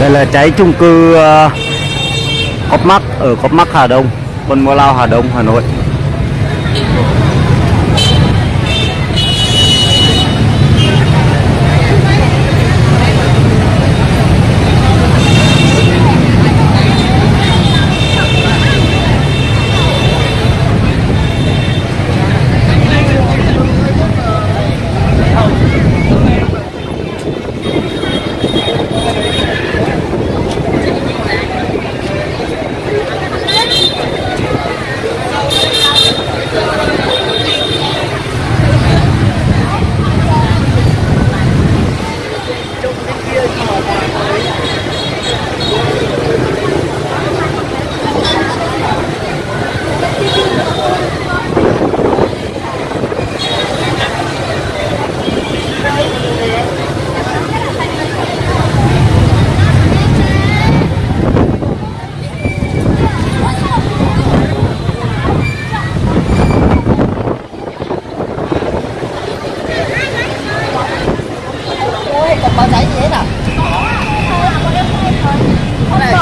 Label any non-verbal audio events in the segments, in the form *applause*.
Đây là cháy chung cư ờ, uh, Cop ở Copmark Hà Đông, Quân Mô Lao Hà Đông, Hà Nội. Ôi, còn báo cháy gì hết à? Này.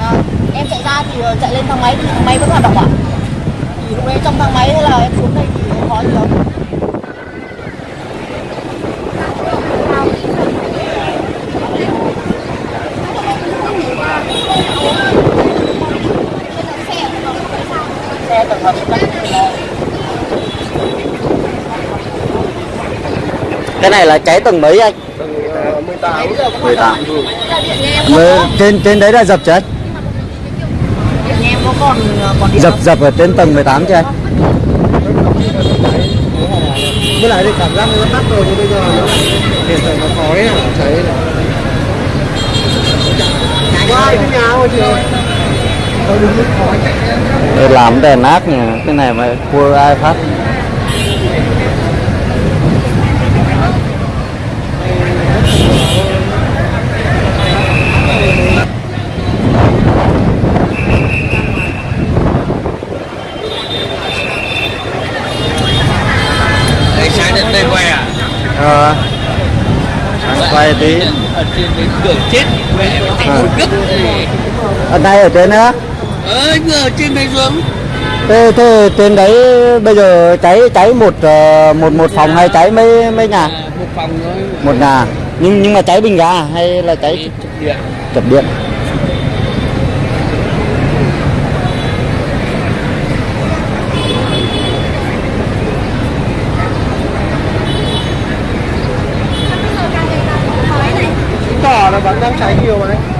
À, em chạy ra thì ờ, chạy lên thang máy thì thang máy vẫn hoạt động à? Thì lúc đấy trong thang máy hay là em xuống đây thì có gì không? Xe tổng hợp chắc là cái này là cháy tầng mấy anh? Tầng 18 18. điện nhà em Với- có Trên trên đấy là dập chưa anh? điện nhà em có còn còn điện Dập dập ở trên tầng 18 chưa anh? Với lại thì cảm giác nó tắt rồi nhưng bây giờ nó hiện tại nó khói à, cháy này Có ai cái nhà không chị làm đèn ác nhỉ, cái này mà cua ai phát? Sáng đến đây quay à? Ờ. Sáng quay tí. Ở trên cái cửa chết, nó thành À. một gấp gì. Ở đây ở trên nữa. Ờ, ở trên đây xuống. Thế, thế trên đấy bây giờ cháy cháy một ờ, một một phòng hay cháy mấy mấy nhà? À, một phòng thôi. Một nhà. Nhưng nhưng mà cháy bình ga hay là cháy chụp điện. chập điện? Tỏ là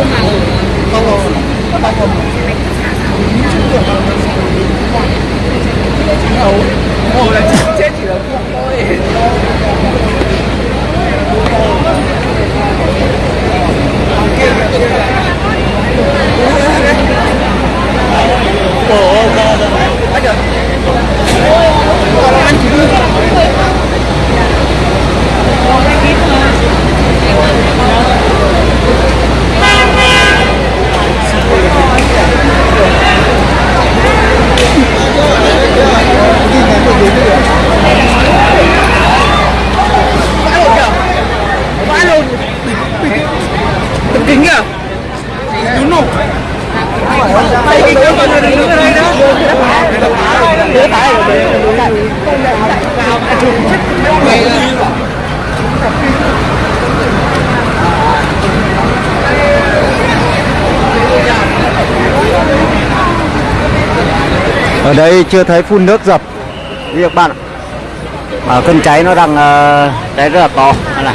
6 xe ờ, cứu hỏa kính à đúng không tay kính nó còn đứng ở đây đó ở đây chưa thấy phun nước dập. Như các bạn ạ. mà cơn cháy nó đang ờ, cháy rất là to. Đây này.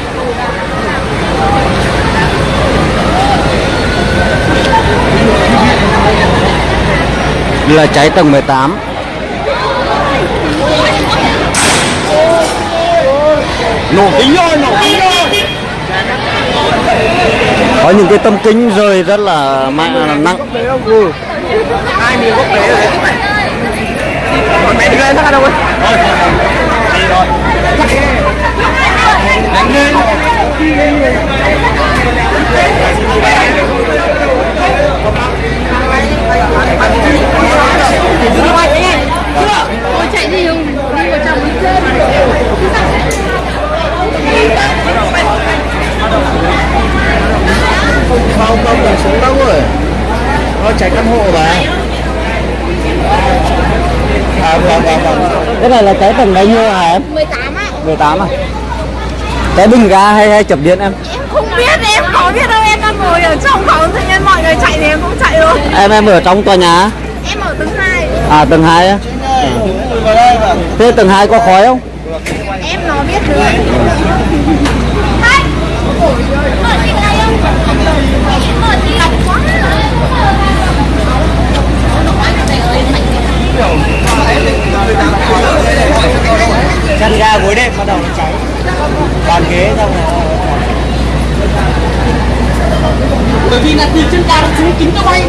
Đây là cháy tầng 18 nổ kính rồi nổ kính rồi có những cái tâm kính rơi rất là mạnh nặng. Ai miếng bốc đấy rồi còn mẹ đi lên ra đâu ấy đánh lên Tôi chạy đi không? Đi vào trong đi chết. không không đừng xuống đâu rồi nó cháy căn hộ mà à vâng vâng vâng cái này là cháy tầng bao nhiêu hả em 18 á. 18 à cháy bình ga hay hay chập điện em Em không biết, em có biết đâu. Em đang ngồi ở trong phòng tự nhiên mọi người chạy thì em cũng chạy luôn. em em ở trong tòa nhà Em ở tầng 2. à tầng 2 á thế tầng 2 có khói không Em nó biết được. Hai. Mở chị này không? Mở chị lọc quá. Chăn ga gối đệm bắt đầu nó cháy. Bàn ghế xong rồi bởi vì là từ chân ga nó xuống kính nó bay.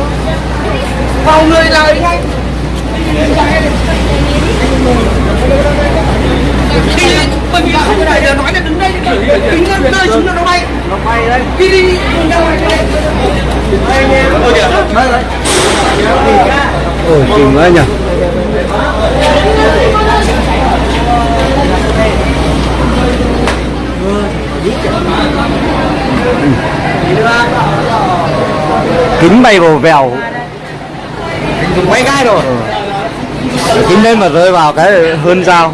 Vào người là ngay. Thì bởi vì không phải là nói là đứng đây kính nó rơi xuống nó bay. Nó bay đấy. Đi đi đi ôi kìa ôi chìm quá nhỉ kính bay vào vèo. Dùng quay gai rồi kính lên mà rơi vào cái hơn dao.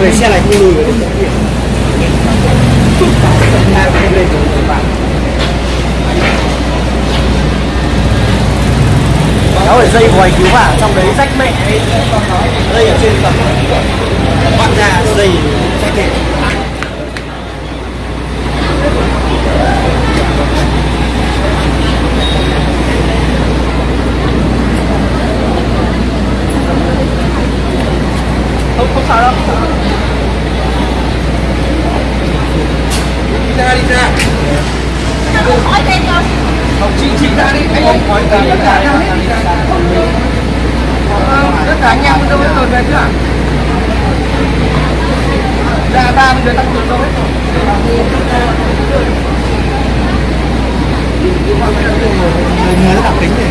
Rồi xe này không lùi được. Đó là dây vòi cứu hỏa trong đấy rách mẹ Đây Dây ở trên tầng. Bạn ra dây rách mẹ. Không, không sao đâu. Ra, đi ra. Không, chị, chị ra đi, anh không khói ra, đi ra, đi ra, đi tất cả anh em đâu hết rồi về chưa ạ? Dạ ba bây giờ tăng cường đâu hết rồi. Người nó đặc tính này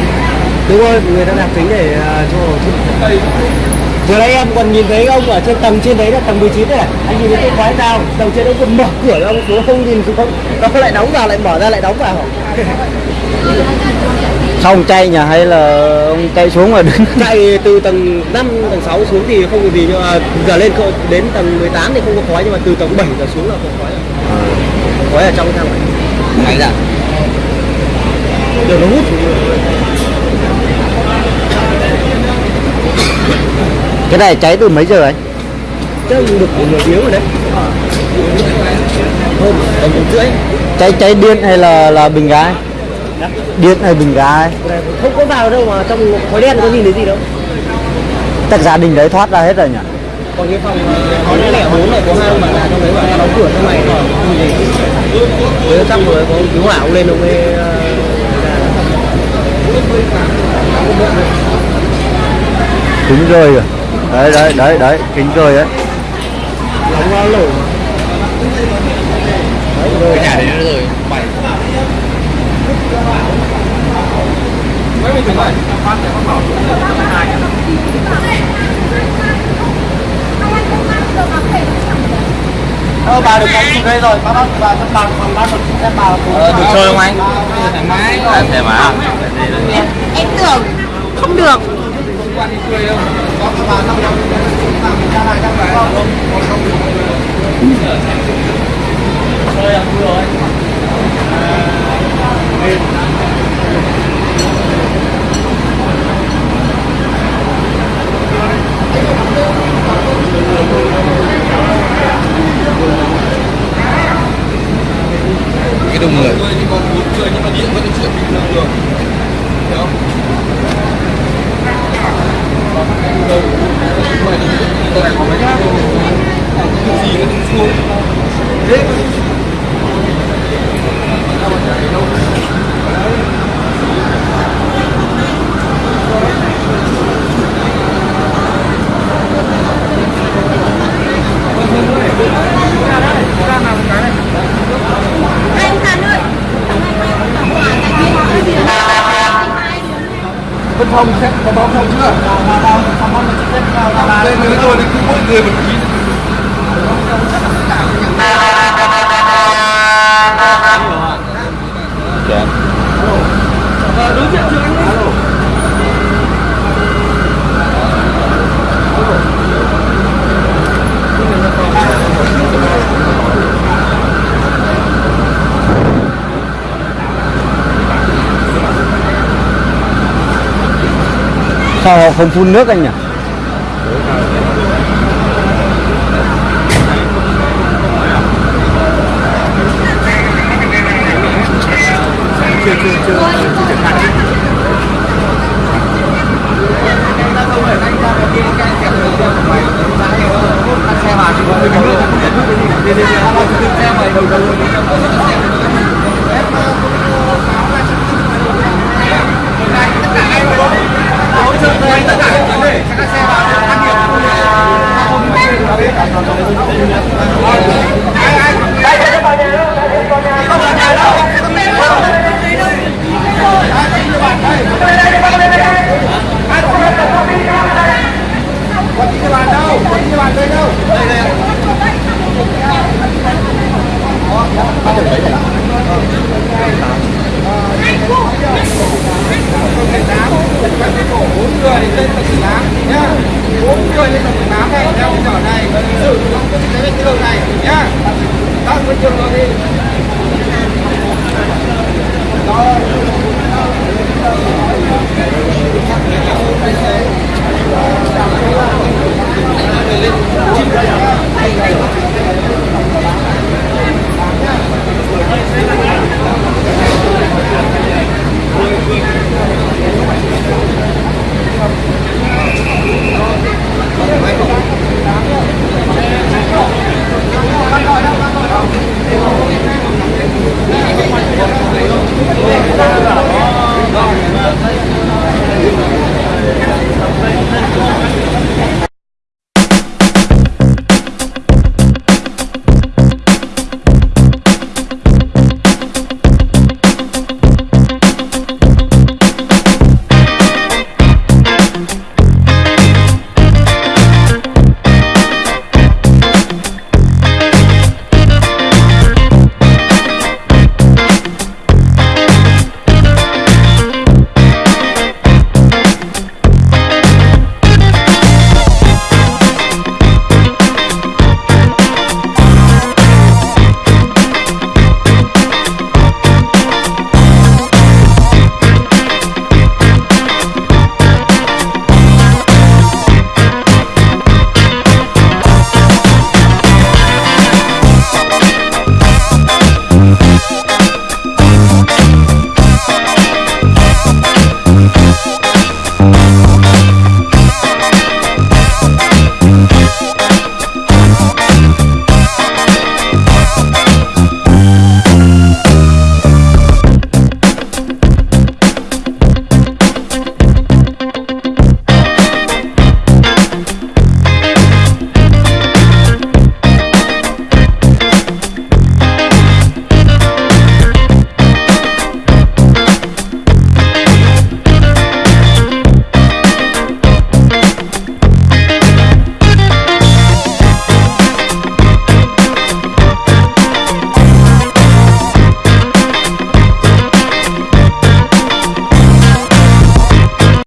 đúng rồi người ta đặc tính để à, cho vừa nãy em còn nhìn thấy ông ở trên tầng trên đấy là tầng 19 đấy này. Anh nhìn thấy cái khói nào? Tầng trên đấy còn mở cửa ra ông xuống không nhìn xuống không? Nó lại đóng vào lại mở ra lại đóng vào Sao *laughs* ông chạy nhỉ hay là ông chạy xuống mà đứng? *laughs* Chạy từ tầng 5, tầng 6 xuống thì không có gì nhưng mà giờ lên đến tầng 18 thì không có khói nhưng mà từ tầng 7 giờ xuống là có khói. Khói ở trong thang này Đấy dạ giờ nó hút Cái này cháy từ mấy giờ anh? chắc được một nửa tiếng rồi đấy hôm tầm một rưỡi Cháy cháy điện hay là là bình ga? Điện hay bình ga? không có vào đâu mà trong khói đen có nhìn thấy gì đâu Tất gia đình đấy thoát ra hết rồi nhỉ? còn cái phòng có lẽ lẻ bốn này có hai ông bà già trong đấy bảo đóng cửa trong này với chắc rồi có cứu hỏa ông lên ông ấy ờ, Kính rơi rồi Đấy đấy đấy đấy kính rơi đấy đóng vào lỗ cái nhà đấy nó rồi bảy. Mấy mình phải phát để con bảo hai Ờ, bà được bóng xuống đây rồi, bà bác bà các bà còn bác còn xem bà ờ, được chơi không anh? Thoải mái thoải mái. Em tưởng không được. Quan đi chơi không có các không không phun nước anh nhỉ? Oh,